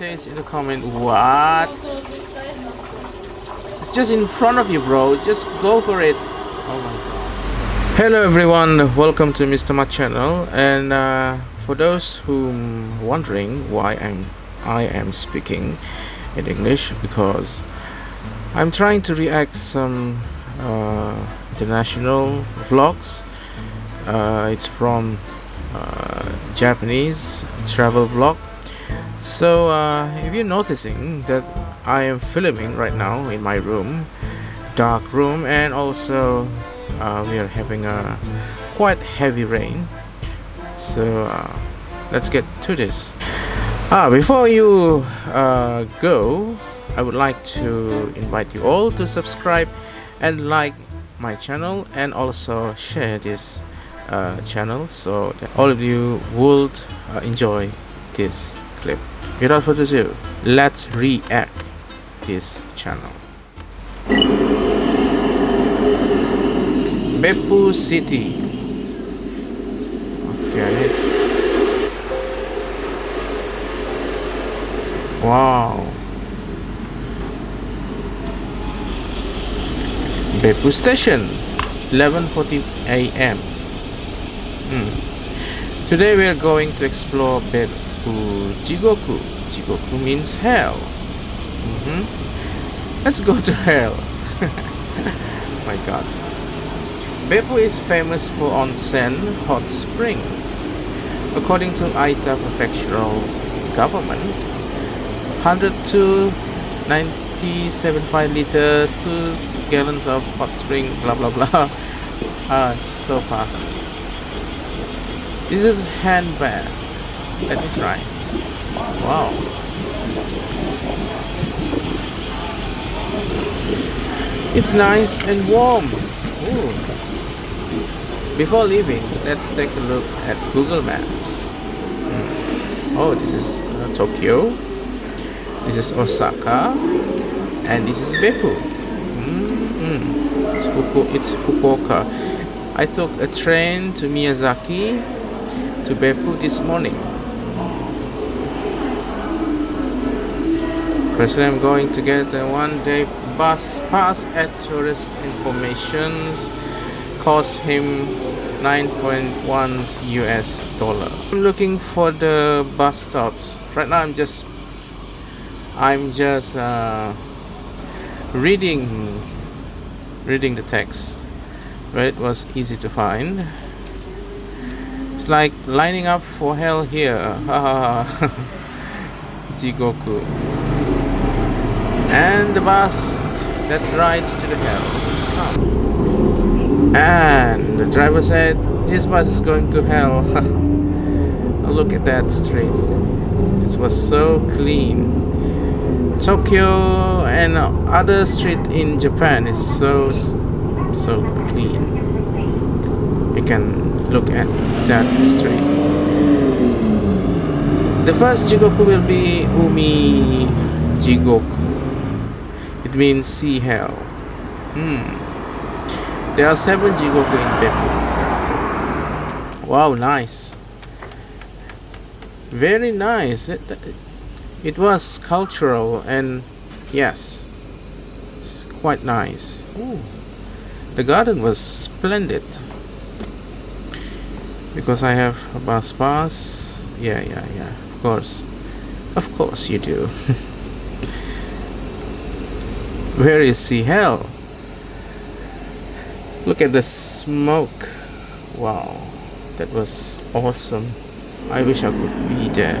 taste in the comment. What? It's just in front of you, bro. Just go for it. Oh my. Hello everyone, welcome to Mr. Mat channel. And uh, for those who wondering why I'm I am speaking in English because I'm trying to react some uh, international vlogs. Uh, it's from uh, Japanese travel vlog so uh, if you're noticing that I am filming right now in my room dark room and also uh, we are having a quite heavy rain. So uh, let's get to this. Ah, before you uh, go I would like to invite you all to subscribe and like my channel and also share this uh, channel so that all of you would uh, enjoy this clip without further ado let's react this channel Beppu City okay wow Beppu Station 11:40 a.m. Hmm. Today we are going to explore Beppu Jigoku. Jigoku means hell. Mm -hmm. Let's go to hell. My god. Beppu is famous for onsen hot springs. According to Oita Prefectural Government, 102 9075 liter 2 gallons of hot spring blah blah blah ah so fast this is hand bath. Let me try. Wow. It's nice and warm. Ooh. Before leaving, let's take a look at Google Maps. Hmm. Oh, this is uh, Tokyo. This is Osaka. And this is Beppu. Mm -hmm. it's, Fuku it's Fukuoka. I took a train to Miyazaki to Beppu this morning. Firstly, I'm going to get a one-day bus pass at tourist informations. Cost him 9.1 US dollar. I'm looking for the bus stops. Right now, I'm just I'm just uh, reading reading the text where it was easy to find it's like lining up for hell here. Jigoku. And the bus that rides to the hell is come. And the driver said, this bus is going to hell. Look at that street. It was so clean. Tokyo and other street in Japan is so so clean. You can look at that street. The first Jigoku will be Umi Jigoku. Means sea hell. Hmm. There are seven Jigoku in Beppu. Wow, nice. Very nice. It, it was cultural and yes, quite nice. Ooh. The garden was splendid because I have a bus pass yeah yeah yeah of course of course you do where is sea hell. Look at the smoke. Wow. That was awesome. I wish I could be there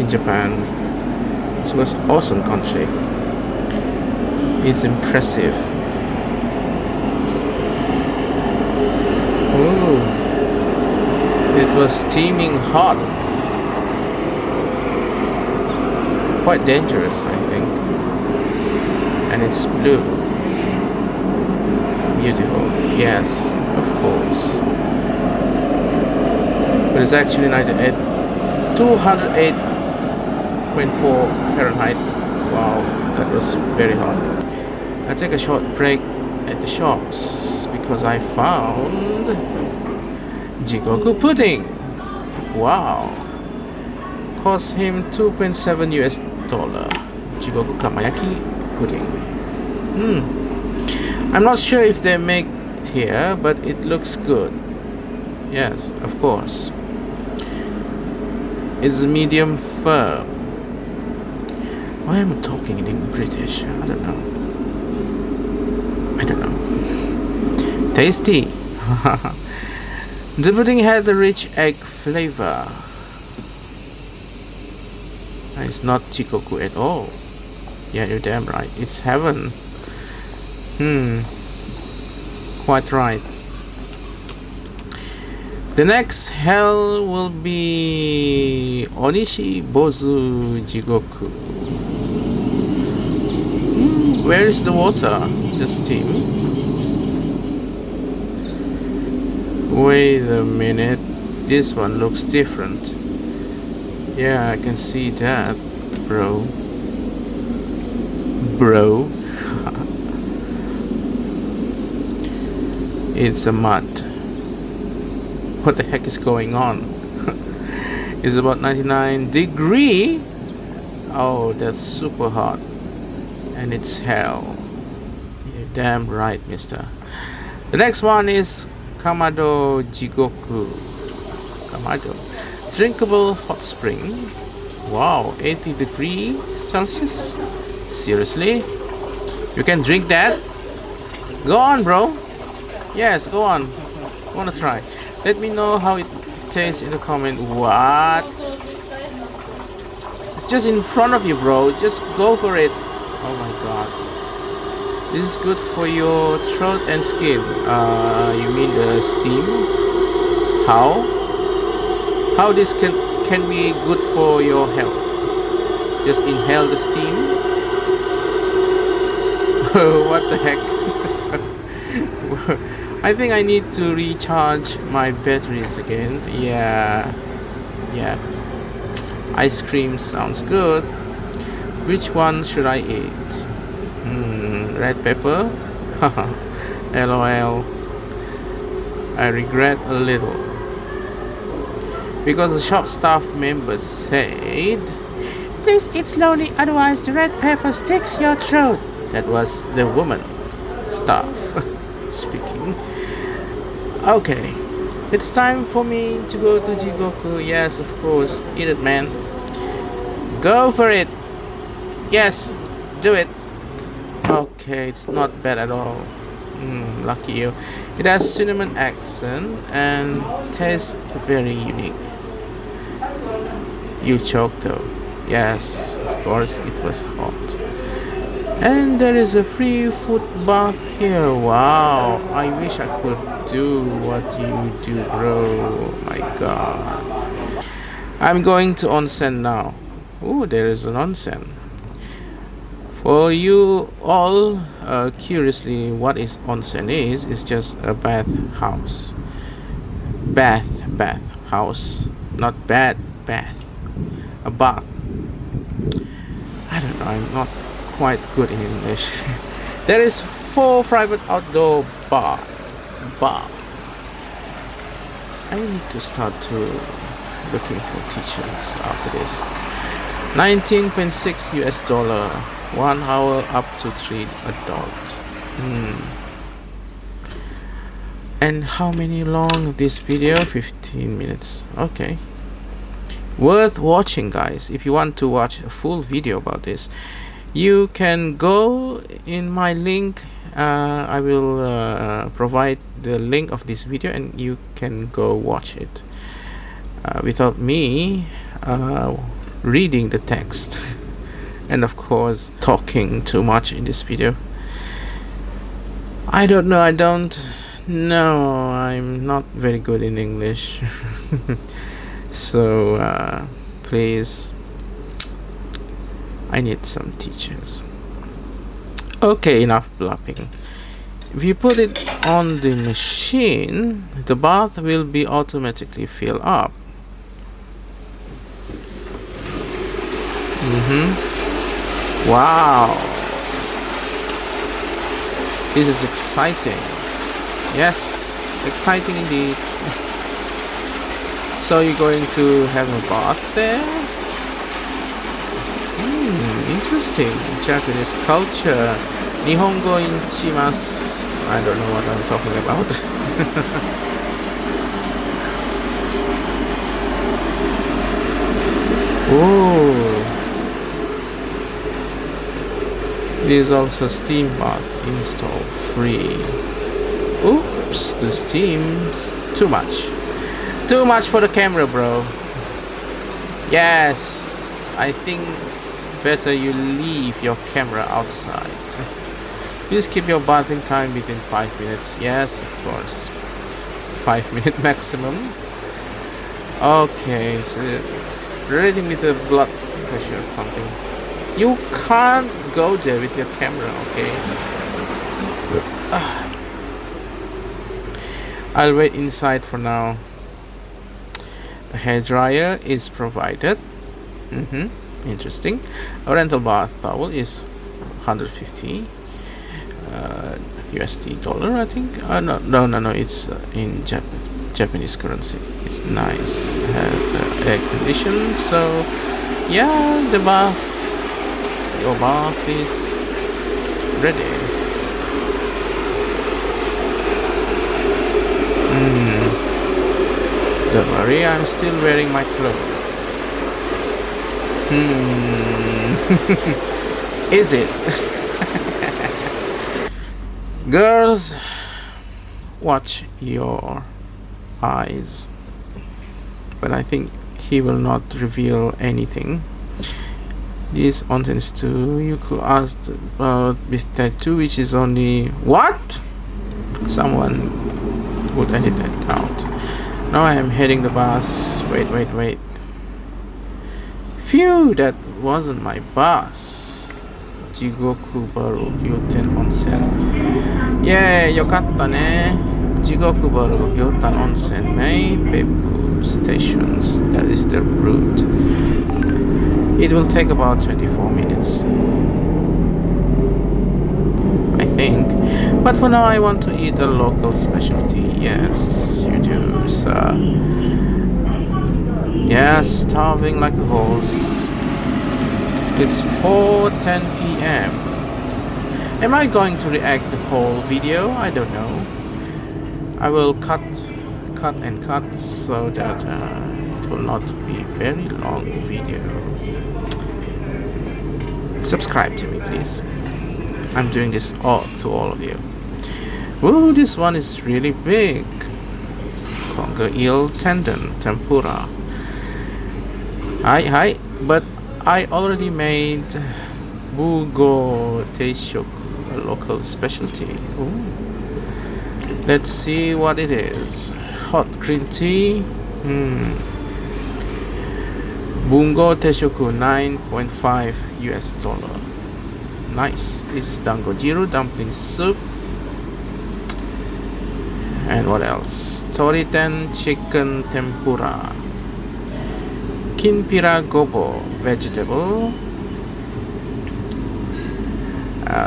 in Japan. It was awesome country. It's impressive. Ooh. It was steaming hot. Quite dangerous I think and it's blue beautiful yes of course but it's actually 98 208.4 Fahrenheit wow that was very hot I take a short break at the shops because I found Jigoku pudding. Wow. cost him 2.7 US dollar. Jigoku Kamayaki pudding. Hmm. I'm not sure if they make it here, but it looks good. Yes, of course. It's medium firm. Why am I talking in British? I don't know. I don't know. Tasty. the pudding had a rich egg flavor. It's not Jigoku at all. Yeah, you're damn right. It's heaven. Hmm. Quite right. The next hell will be Oniishi Bozu Jigoku. Hmm, where is the water? Just steam. Wait a minute. This one looks different. Yeah, I can see that, bro. It's a mud what the heck is going on? It's about 99 degree. Oh that's super hot. And it's hell. You're damn right mister. The next one is kamado jigoku. Kamado. Drinkable hot spring. Wow 80 degree celsius seriously you can drink that go on bro yes go on wanna try let me know how it tastes in the comment. What? It's just in front of you, bro. Just go for it. Oh my god. This is good for your throat and skin. Uh, you mean the steam? How? How this can can be good for your health? Just inhale the steam. what the heck? I think I need to recharge my batteries again. Yeah. Yeah. Ice cream sounds good. Which one should I eat? Hmm, red pepper? Lol I regret a little. Because the shop staff member said please eat slowly otherwise the red pepper sticks your throat that was the woman staff speaking Okay, it's time for me to go to Jigoku. Yes, of course. Eat it, man. Go for it. Yes, do it. Okay, it's not bad at all. Mm, lucky you. It has cinnamon accent and tastes very unique. You choked though. Yes, of course, it was hot. And there is a free foot bath here. Wow, I wish I could do what you do, bro. My god. I'm going to onsen now. Oh, there is an onsen. For you all uh, curiously, what is onsen is, it's just a bath house. Bath, bath house. Not bad, bath. A bath. I don't know, I'm not quite good in English. there is four private outdoor bath. bath. I need to start to looking for teachers after this. 19.6 US dollar, one hour up to three adult. Hmm. And how many long this video? 15 minutes. Okay. Worth watching guys. If you want to watch a full video about this, you can go in my link uh, I will uh, provide the link of this video and you can go watch it uh, without me uh, reading the text and of course talking too much in this video. I don't know I don't know I'm not very good in English. So uh, please I need some teachers. Okay enough blabbing. If you put it on the machine the bath will be automatically filled up. Mm-hmm. Wow. This is exciting. Yes exciting indeed. So you're going to have a bath there interesting. In Japanese culture. Nihongo ichimasu I don't know what I'm talking about. Oh. There's also steam bath install free. Oops the steam's too much. Too much for the camera bro. Yes I think better you leave your camera outside Please keep your bathing time within 5 minutes. Yes, of course. 5 minute maximum. Okay, so uh, relating with the blood pressure or something. You can't go there with your camera, okay? I'll wait inside for now. A hair dryer is provided. Mm -hmm. Interesting. A rental bath towel is 150 uh, USD dollar I think. Uh, no no no no it's uh, in Jap Japanese currency. It's nice. It has uh, air condition so yeah the bath your bath is ready. Mm. don't worry I'm still wearing my clothes hmm is it Girls, watch your eyes. But I think he will not reveal anything. This is two. You could ask about with tattoo, which is only what? Someone would edit that out. Now I am heading the bus. Wait, wait, wait. Phew, that wasn't my boss. Jigoku Baru Gyoten Onsen. Yeah, yokatta ne. Jigoku Baru Gyoten Onsen Mei Beppu Stations. That is the route. It will take about 24 minutes. I think. But for now I want to eat a local specialty. Yes, you do, sir yes starving like a horse it's 4.10 p.m. Am I going to react the whole video? I don't know. I will cut, cut and cut so that uh, it will not be a very long video. Subscribe to me please. I'm doing this all to all of you. Ooh, this one is really big. Conger eel tendon tempura. Hi, hi, but I already made Bungo Teishoku, a local specialty. Ooh. Let's see what it is. Hot green tea. Hmm. Bungo Teishoku 9.5 US dollar. Nice. This is Dangojiru dumpling soup. And what else? Toriten chicken tempura. Kinpira gobo vegetable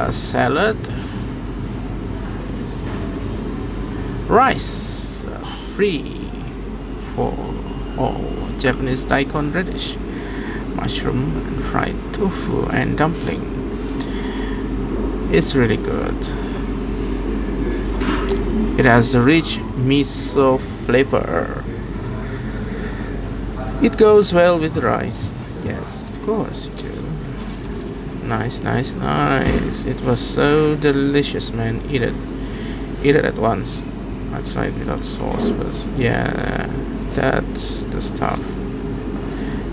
salad rice free for all. Japanese daikon radish mushroom and fried tofu and dumpling. It's really good. It has a rich miso flavor it goes well with rice Yes, of course you do. Nice, nice, nice. It was so delicious, man. Eat it. Eat it at once. That's right, without sauce. But yeah, that's the stuff.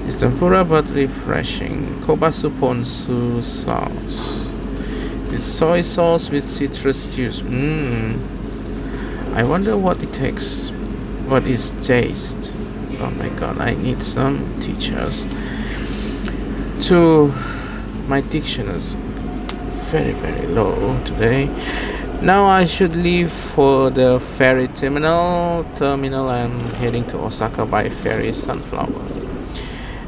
It's tempura but refreshing. Kabosu ponzu sauce. It's soy sauce with citrus juice. Mmm. I wonder what it takes. What is taste? Oh my god, I need some teachers. To my diction is very very low today. Now I should leave for the ferry terminal terminal I'm heading to Osaka by ferry Sunflower.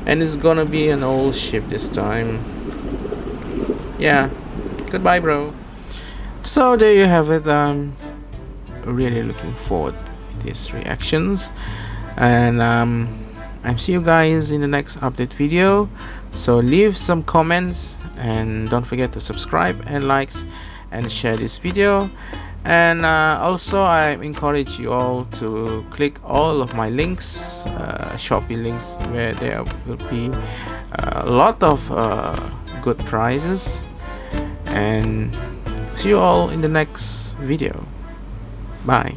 And it's gonna be an old ship this time. Yeah goodbye bro. So there you have it. I'm really looking forward to these reactions and um, I see you guys in the next update video. So leave some comments and don't forget to subscribe and likes and share this video. And uh, also I encourage you all to click all of my links uh, links where there will be a lot of uh, good prizes. And see you all in the next video. Bye